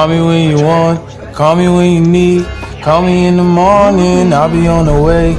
Call me when you want, call me when you need. Call me in the morning, I'll be on the way.